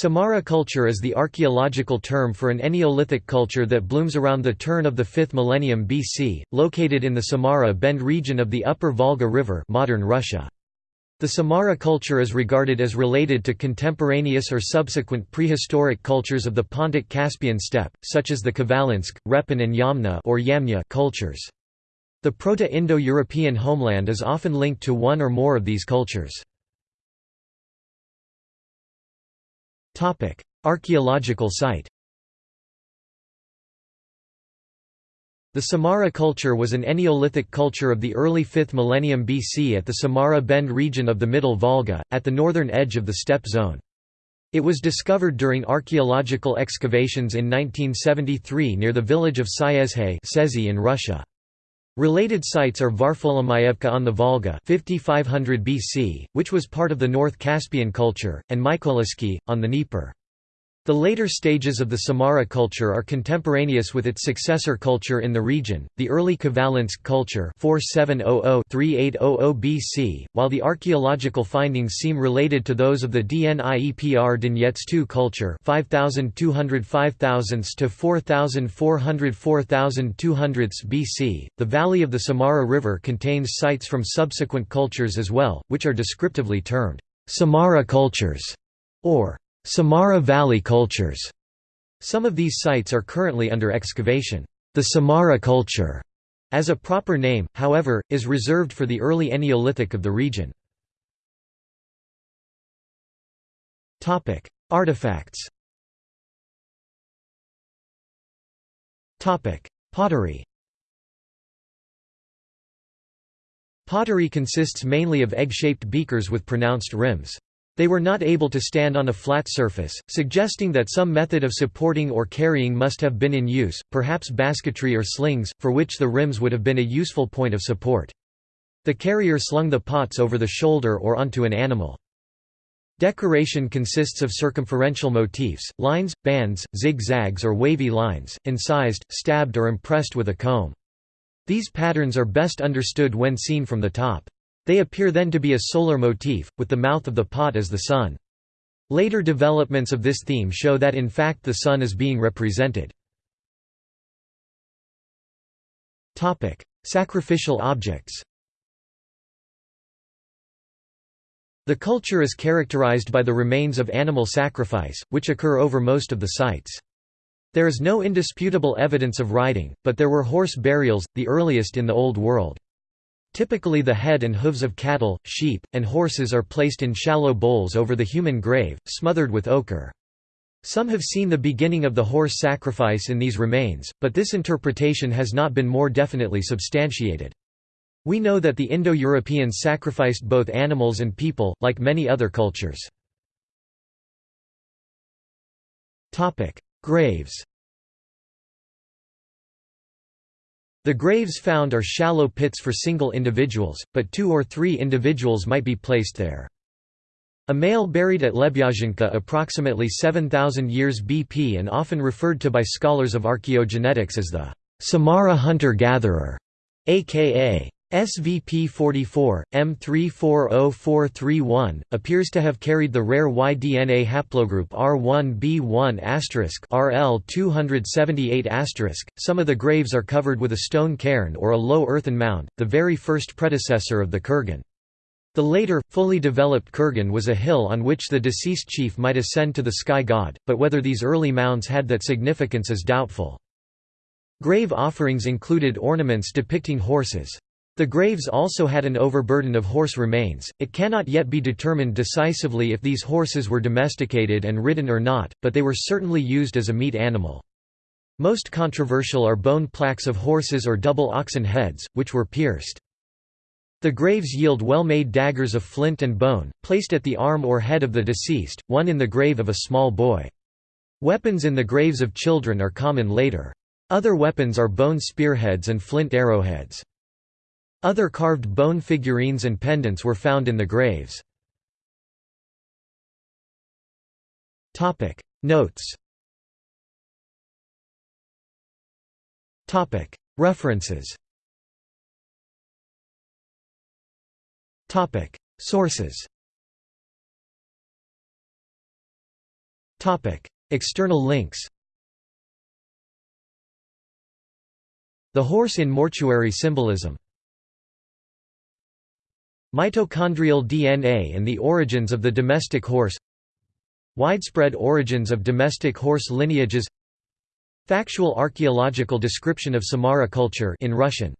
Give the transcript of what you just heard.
Samara culture is the archaeological term for an Neolithic culture that blooms around the turn of the 5th millennium BC, located in the Samara Bend region of the upper Volga River modern Russia. The Samara culture is regarded as related to contemporaneous or subsequent prehistoric cultures of the Pontic-Caspian steppe, such as the Khvalynsk, Repin and Yamna or Yamna cultures. The Proto-Indo-European homeland is often linked to one or more of these cultures. Archaeological site The Samara culture was an Neolithic culture of the early 5th millennium BC at the Samara Bend region of the Middle Volga, at the northern edge of the steppe zone. It was discovered during archaeological excavations in 1973 near the village of Syezhey in Russia. Related sites are Varfolomayevka on the Volga 5500 BC, which was part of the North Caspian culture, and Mykolaiski, on the Dnieper. The later stages of the Samara culture are contemporaneous with its successor culture in the region, the early Khvalynsk culture 4700–3800 BC, while the archaeological findings seem related to those of the Dniepr Donetsk culture 5200 5000 to 4400 4200 BC. The valley of the Samara River contains sites from subsequent cultures as well, which are descriptively termed Samara cultures or Samara Valley cultures. Some of these sites are currently under excavation. The Samara culture, as a proper name, however, is reserved for the early Neolithic of the region. Artifacts Pottery Pottery consists mainly of egg-shaped beakers with pronounced rims. They were not able to stand on a flat surface, suggesting that some method of supporting or carrying must have been in use, perhaps basketry or slings, for which the rims would have been a useful point of support. The carrier slung the pots over the shoulder or onto an animal. Decoration consists of circumferential motifs, lines, bands, zigzags or wavy lines, incised, stabbed or impressed with a comb. These patterns are best understood when seen from the top. They appear then to be a solar motif, with the mouth of the pot as the sun. Later developments of this theme show that in fact the sun is being represented. Sacrificial objects The culture is characterized by the remains of animal sacrifice, which occur over most of the sites. There is no indisputable evidence of riding, but there were horse burials, the earliest in the Old World. Typically the head and hooves of cattle, sheep, and horses are placed in shallow bowls over the human grave, smothered with ochre. Some have seen the beginning of the horse sacrifice in these remains, but this interpretation has not been more definitely substantiated. We know that the Indo-Europeans sacrificed both animals and people, like many other cultures. Graves The graves found are shallow pits for single individuals, but two or three individuals might be placed there. A male buried at Lebyazhinka approximately 7,000 years BP and often referred to by scholars of archaeogenetics as the Samara hunter-gatherer, aka SVP 44, M340431, appears to have carried the rare Y-DNA haplogroup R1b1 RL 278 Some of the graves are covered with a stone cairn or a low earthen mound, the very first predecessor of the kurgan. The later, fully developed kurgan was a hill on which the deceased chief might ascend to the sky god, but whether these early mounds had that significance is doubtful. Grave offerings included ornaments depicting horses. The graves also had an overburden of horse remains. It cannot yet be determined decisively if these horses were domesticated and ridden or not, but they were certainly used as a meat animal. Most controversial are bone plaques of horses or double oxen heads, which were pierced. The graves yield well-made daggers of flint and bone, placed at the arm or head of the deceased, one in the grave of a small boy. Weapons in the graves of children are common later. Other weapons are bone spearheads and flint arrowheads. Other carved bone figurines and pendants were found in the graves. Notes. References. Sources. External links. The horse in mortuary symbolism Mitochondrial DNA and the origins of the domestic horse. Widespread origins of domestic horse lineages. Factual archaeological description of Samara culture in Russian